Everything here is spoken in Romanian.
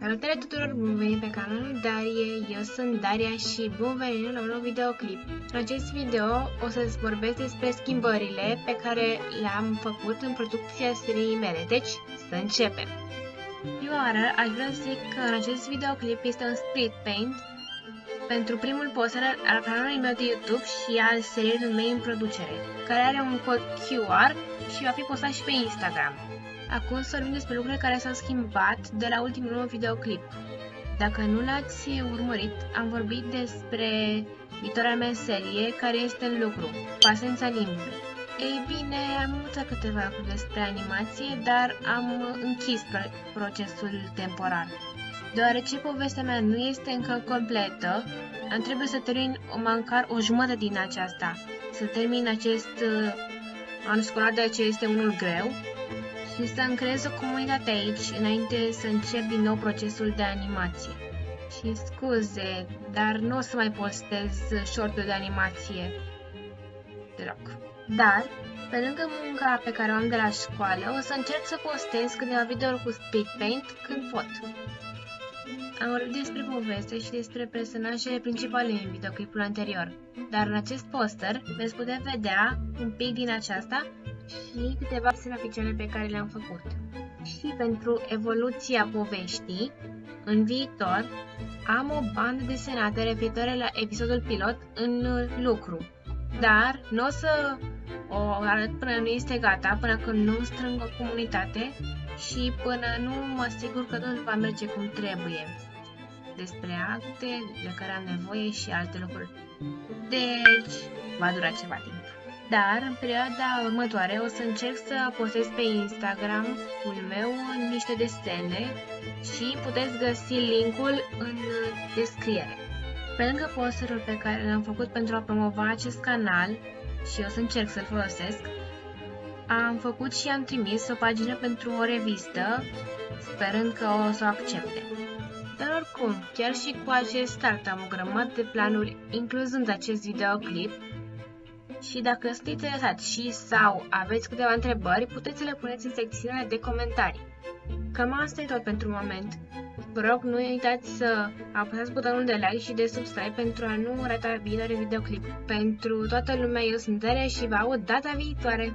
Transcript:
Salutare tuturor, bun venit pe canalul Darie, eu sunt Daria și bun venit la un nou videoclip. În acest video o să-ți vorbesc despre schimbările pe care le-am făcut în producția seriei mele, deci să începem! Prima oară aș vrea să zic că în acest videoclip este un split paint pentru primul poster al canalului meu de YouTube și al seriei mei în producere, care are un cod QR și va fi postat și pe Instagram. Acum să vorbim despre lucrurile care s-au schimbat de la ultimul meu videoclip. Dacă nu l-ați urmărit, am vorbit despre viitoarea mea serie care este în lucru, Pasența Limbii. Ei bine, am învățat câteva lucruri despre animație, dar am închis procesul temporar. Deoarece povestea mea nu este încă completă, am trebuie să termin măcar o jumătate din aceasta. Să termin acest uh, an școlar, de aceea este unul greu, și să-mi creez o comunitate aici înainte să încep din nou procesul de animație. Și scuze, dar nu o să mai postez short de animație deloc. Dar, pe lângă munca pe care o am de la școală, o să încerc să postez câteva videouri cu speed paint când pot. Am vorbit despre poveste și despre personajele principale în videoclipul anterior, dar în acest poster veți putea vedea un pic din aceasta și câteva scene pe care le-am făcut. Și pentru evoluția poveștii, în viitor, am o bandă desenată referitoare la episodul pilot în lucru. Dar nu o să o arăt până nu este gata, până când nu strâng o comunitate și până nu mă asigur că totul va merge cum trebuie. Despre acte de care am nevoie și alte lucruri. Deci, va dura ceva timp. Dar în perioada următoare o să încerc să postez pe Instagram-ul meu niște desene și puteți găsi linkul în descriere. Pe lângă posterul pe care l-am făcut pentru a promova acest canal și o să încerc să-l folosesc, am făcut și am trimis o pagină pentru o revistă, sperând că o să o accepte. Dar oricum, chiar și cu acest start am o grămadă de planuri, incluzând acest videoclip, și dacă sunteți interesați și sau aveți câteva întrebări, puteți să le puneți în secțiunea de comentarii. Cam asta e tot pentru moment. Vă rog, nu uitați să apăsați butonul de like și de subscribe pentru a nu rata viitoare videoclip. Pentru toată lumea, eu sunt Daria și vă aud data viitoare!